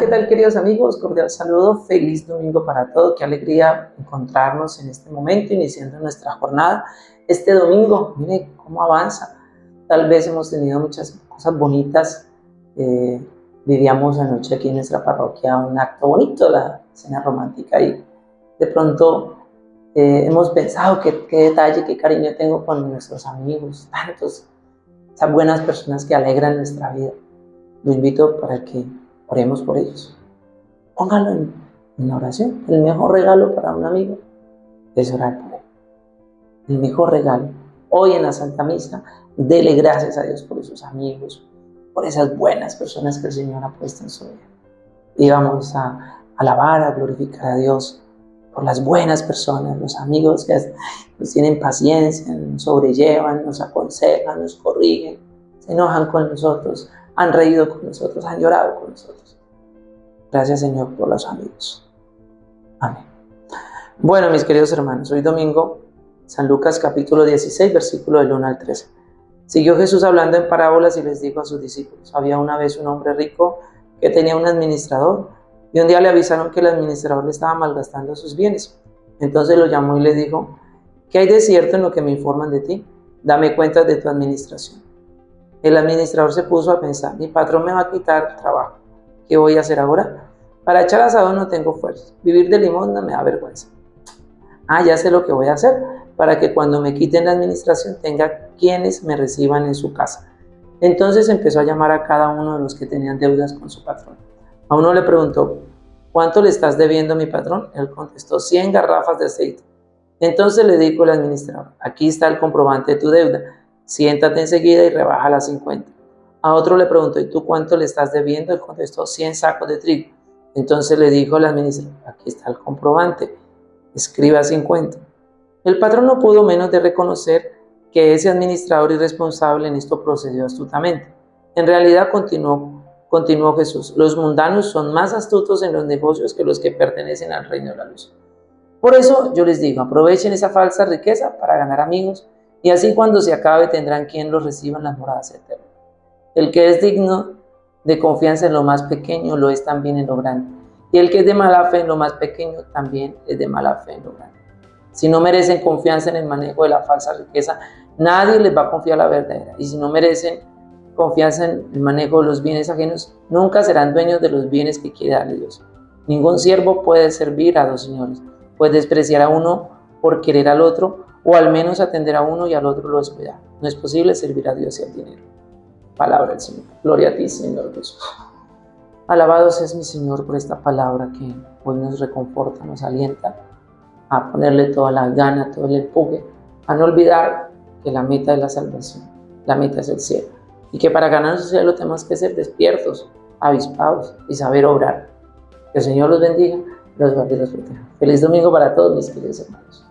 ¿qué tal queridos amigos? Cordial saludo, feliz domingo para todos, qué alegría encontrarnos en este momento, iniciando nuestra jornada. Este domingo, mire cómo avanza. Tal vez hemos tenido muchas cosas bonitas. Eh, vivíamos anoche aquí en nuestra parroquia un acto bonito, la cena romántica, y de pronto eh, hemos pensado qué, qué detalle, qué cariño tengo con nuestros amigos, tantos, esas buenas personas que alegran nuestra vida. Lo invito para que Oremos por ellos. Póngalo en, en oración. El mejor regalo para un amigo es orar por él. El mejor regalo. Hoy en la Santa Misa, dele gracias a Dios por esos amigos, por esas buenas personas que el Señor ha puesto en su vida. Y vamos a alabar, a glorificar a Dios por las buenas personas, los amigos que nos tienen paciencia, nos sobrellevan, nos aconsejan, nos corrigen, se enojan con nosotros, han reído con nosotros, han llorado con nosotros. Gracias Señor por los amigos. Amén. Bueno, mis queridos hermanos, hoy domingo, San Lucas capítulo 16, versículo del 1 al 13. Siguió Jesús hablando en parábolas y les dijo a sus discípulos, había una vez un hombre rico que tenía un administrador y un día le avisaron que el administrador le estaba malgastando sus bienes. Entonces lo llamó y le dijo, ¿qué hay de cierto en lo que me informan de ti? Dame cuenta de tu administración. El administrador se puso a pensar, mi patrón me va a quitar trabajo. ¿Qué voy a hacer ahora? Para echar asado no tengo fuerza. Vivir de limosna me da vergüenza. Ah, ya sé lo que voy a hacer para que cuando me quiten la administración tenga quienes me reciban en su casa. Entonces empezó a llamar a cada uno de los que tenían deudas con su patrón. A uno le preguntó, ¿cuánto le estás debiendo a mi patrón? Él contestó, 100 garrafas de aceite. Entonces le dijo el administrador, aquí está el comprobante de tu deuda siéntate enseguida y rebaja las 50. A otro le preguntó, ¿y tú cuánto le estás debiendo? Él contestó, 100 sacos de trigo. Entonces le dijo el administrador, aquí está el comprobante, escriba 50. El patrón no pudo menos de reconocer que ese administrador irresponsable en esto procedió astutamente. En realidad continuó, continuó Jesús, los mundanos son más astutos en los negocios que los que pertenecen al reino de la luz. Por eso yo les digo, aprovechen esa falsa riqueza para ganar amigos y así cuando se acabe tendrán quien los reciba en las moradas eternas. El que es digno de confianza en lo más pequeño lo es también en lo grande. Y el que es de mala fe en lo más pequeño también es de mala fe en lo grande. Si no merecen confianza en el manejo de la falsa riqueza, nadie les va a confiar la verdadera. Y si no merecen confianza en el manejo de los bienes ajenos, nunca serán dueños de los bienes que quiere darle Dios. Ningún siervo puede servir a dos señores, puede despreciar a uno por querer al otro o al menos atender a uno y al otro lo descuidar. No es posible servir a Dios y al dinero. Palabra del Señor. Gloria a ti, Señor Jesús. Alabado seas mi Señor por esta palabra que hoy nos reconforta, nos alienta a ponerle toda la gana, todo el empuje, a no olvidar que la meta es la salvación, la meta es el cielo. Y que para ganar el cielo tenemos que ser despiertos, avispados y saber obrar. Que el Señor los bendiga, los guarde y los proteja. Feliz domingo para todos mis queridos hermanos.